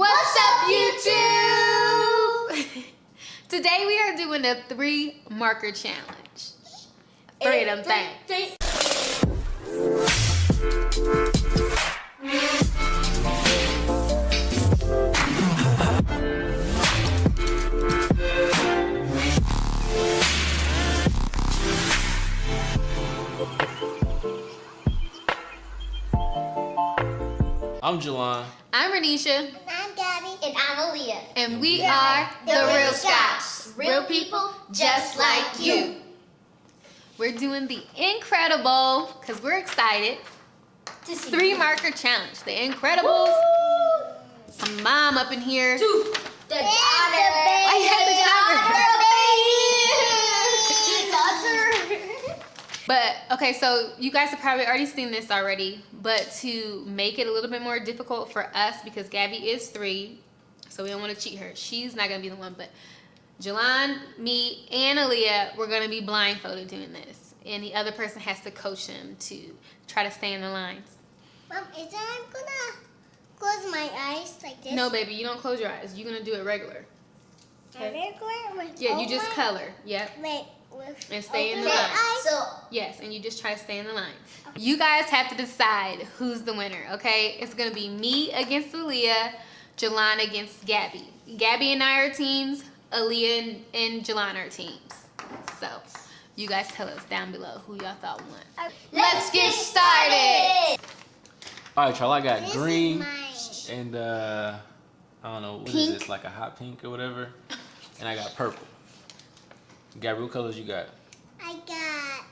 What's up, YouTube? Today we are doing a three marker challenge. Three of them things. I'm Jelon. I'm Renisha, And I'm Gabby. And Aaliyah. and we Yeah. are The the Real Real Scouts. Scouts. Real people just like you. We're doing the incredible, because we're excited, To see three you. marker challenge. The Incredibles. My mom up in here. Two. The daughter. I had the The baby. The daughter. But okay, so you guys have probably already seen this already, but to make it a little bit more difficult for us because Gabby is three, so we don't want to cheat her. She's not gonna be the one, but Jelon, me, and Aaliyah, we're gonna be blindfolded doing this, and the other person has to coach them to try to stay in the lines. Mom, is that I'm gonna close my eyes like this? No, baby, you don't close your eyes. You're gonna do it regular. Okay. With Yeah, you just open- color. Yep. Wait, with And stay in the line. So Yes, and you just try to stay in the line. You guys have to decide who's the winner, okay? It's gonna be me against Aaliyah, Jelana against Gabby. Gabby and I are teams, Aaliyah and, and Jelana are teams. So, you guys tell us down below who y'all thought won. Let's get started. All right, y'all. I got This green and uh, I don't know what is Pink. this, like a hot pink or whatever. And I got purple. Gabby, what colors you got? I got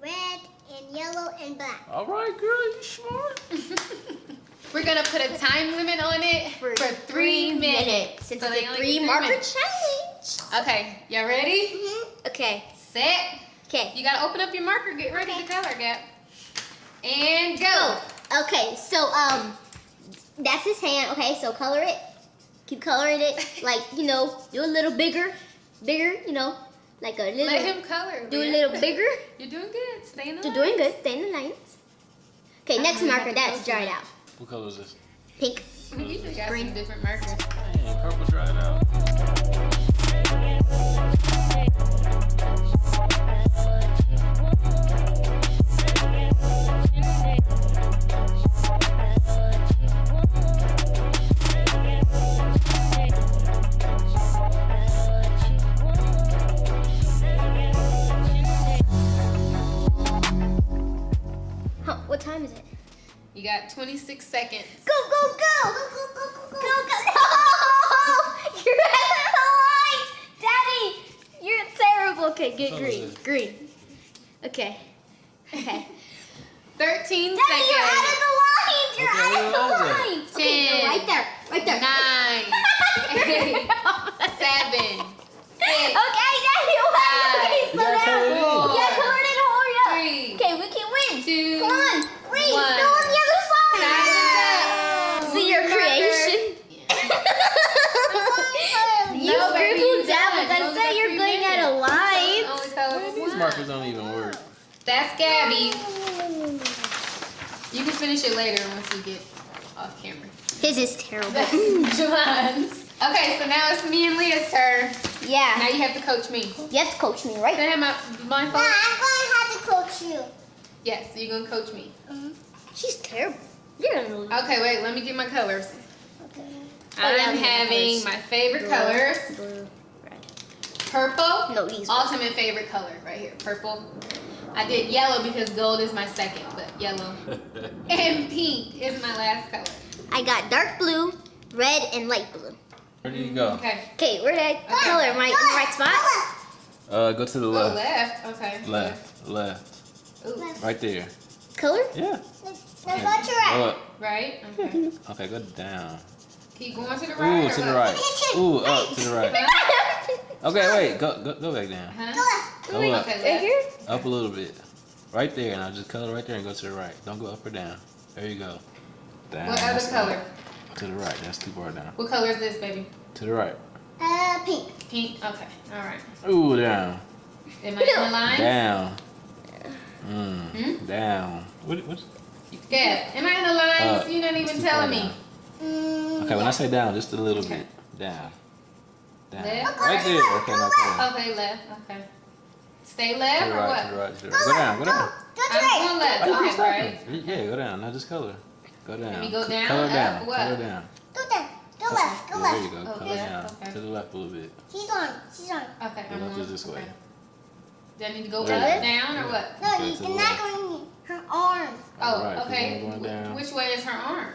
red and yellow and black. All right, girl, you smart. We're gonna put a time limit on it for, three minutes. It's So they a three marker minutes. challenge. Okay, y'all ready? Mm-hmm. Okay. Set. Okay. You gotta open up your marker, get ready Okay. to color, Gab. And go. Okay, so um, that's his hand. Okay, so color it. Keep coloring it, like you know, do a little bigger, bigger. You know, like a little. Let him color. do a little bigger. You're doing good. Stay in the You're lines. doing good. Stay in the lines. Okay, next marker. That's dried out. What color is this? Pink. You just got Green. some different markers. Dang, purple dried out. Got 26 seconds. Go go go! Go go go go go! Go go! No! You're out of the lines, Daddy. You're terrible. Okay, get What color green. is it? Green. Okay. Okay. 13 Daddy, you're out of seconds. the lines. You're Okay, out of what the was it? lines. Okay, Ten, you're right there. Right there. Nine, eight, seven, six, Okay, Daddy, what? Five. Okay, You slow gotta down. color it in. Yeah, color it in. Hurry up. three, Okay, we can win. two, Come on. Three. one. Go on the other side. Time is up. See your Marker. creation. you No, baby, scribbled you down, done. but You I only said got you're three going out of minutes. line. Only color Man, is these one. markers don't even work. That's Gabby. You can finish it later once we get off camera. His is terrible. That's. Okay, so now it's me and Leah's turn. Yeah. Now you have to coach me. You have to coach me, right? Can I have my blindfold? I'm going to have to coach you. Yes, you're gonna coach me. Mhm. She's terrible. Really. Okay, wait, let me get my colors. Okay. I'm yeah, having my favorite Blue, colors. Blue, red. Purple. No, these. Ultimate favorite color right here. Purple. I did yellow because gold is my second, yellow. And pink is my last color. I got dark blue, red, and light blue. Where do you go? Okay. Okay, where did I color? Am I in the right spot? Uh, go to the Oh, left. left. Okay. Left. Left. Ooh, Right there. Color? Yeah. Now Okay, go to Go up. right? Okay. Okay, go down. Keep going to the right. Ooh, to the right. Ooh, up to the right. Okay, wait. Go go, go back down. Huh? Go up. Okay, Right left. here? Up a little bit. Right there. Now just color right there and go to the right. Don't go up or down. There you go. Down. What other that's color? To the right. That's too far down. What color is this, baby? To the right. Uh, pink. Pink. Okay. All right. Ooh, down. Am I in the line? Down. Mm. Hmm? Down. What? What's? Yeah. Am I in the lines? Uh, You're not even telling me. Mm, Okay, when I say down, just a little bit. Down. Down. Left? Right there. Okay, now. Okay, left. Okay. Stay To left the or what? to the right, to the right. Go down, go down. Go to I'm right. going left. Why Okay, right. Yeah, go down. Now just color. Go down. me go down, Color up, down. what? Color down. Go down. Go left. Go Yeah, there you go. Oh, Color left, down. okay. To the left a little bit. She's on. She's on. Okay, Go I'm left on. is this way. Okay. Do I need to go There up, you go. down, or what? No, Okay, you, to the you're not oh, going her arms. Oh, Alright, keep okay. going down. Which way is her arm?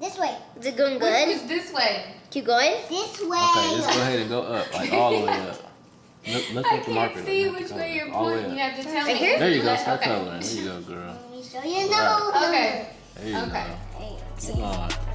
This way. Is it going Which good? is this way? Keep going. This way. Okay, just go ahead and go up, like all the way up. Look, look I at the marker. can't see though, which way you're All the way pointing. You have to tell me. here? There you go. Left- Start okay. coloring. There you go, girl. Let me show you Right. Okay. There you Okay. go. Keep going.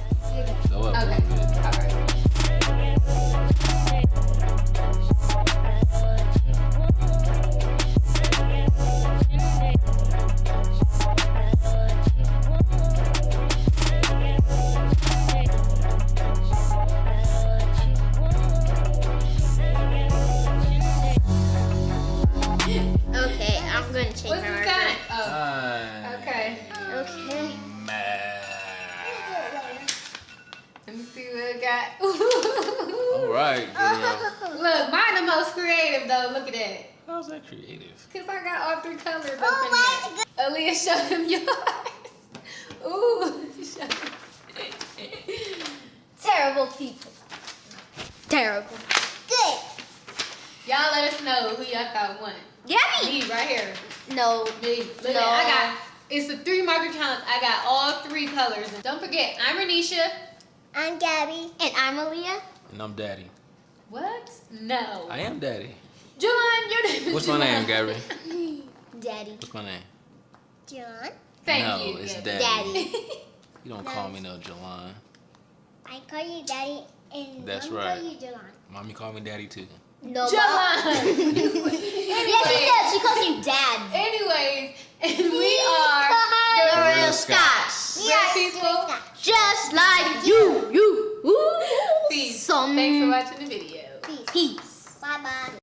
Right, girl. Look, mine the most creative though. Look at that. How's that creative? Cause I got all three colors up Oh, in there. Aaliyah, show them yours. Ooh, show them. Terrible people. Terrible. Good. Y'all let us know who y'all thought won. Gabby! Me right here. No. Me. Look No. at I got. It's the three marker challenge. I got all three colors. And don't forget, I'm Renisha. I'm Gabby. And I'm Aaliyah. And I'm daddy. What? No. I am daddy. Julian, your name is What's my name, Gary? Daddy. What's my name? John. Thank no, you. it's daddy. Daddy. You don't call me no Jelon. I call you Daddy and That's Mom right. call you Jelon. Mommy call me daddy too. No, Julian. Yeah, she